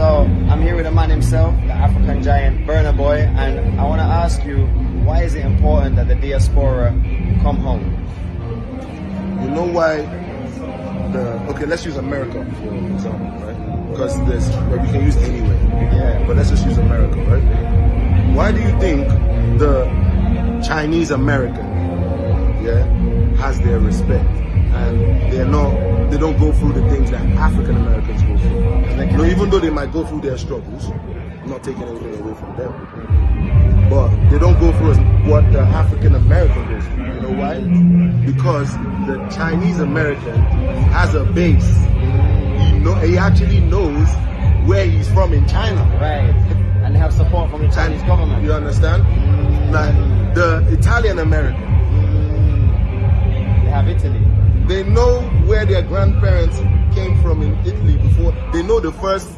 So I'm here with a man himself, the African giant Burna Boy, and I want to ask you, why is it important that the diaspora come home? You know why? The okay, let's use America for example, right? Because there's well, we can use anywhere. Yeah. But let's just use America, right? Why do you think the Chinese American, yeah, has their respect and they're not, they don't go through the things that African even though they might go through their struggles, I'm not taking anything away from them, but they don't go through what the African American goes through. You know why? Because the Chinese American has a base. He know, he actually knows where he's from in China. Right. And they have support from the Chinese government. You understand? Mm. Like the Italian American, mm. They have Italy. they know where their grandparents came from in Italy before. They know the first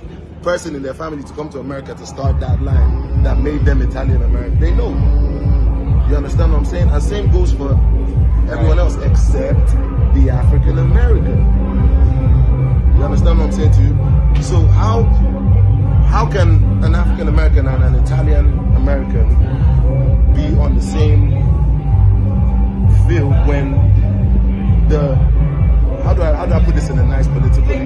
person in their family to come to America to start that line that made them Italian American. They know. You understand what I'm saying? And same goes for everyone else except the African American. You understand what I'm saying to you? So how how can an African American and an Italian American field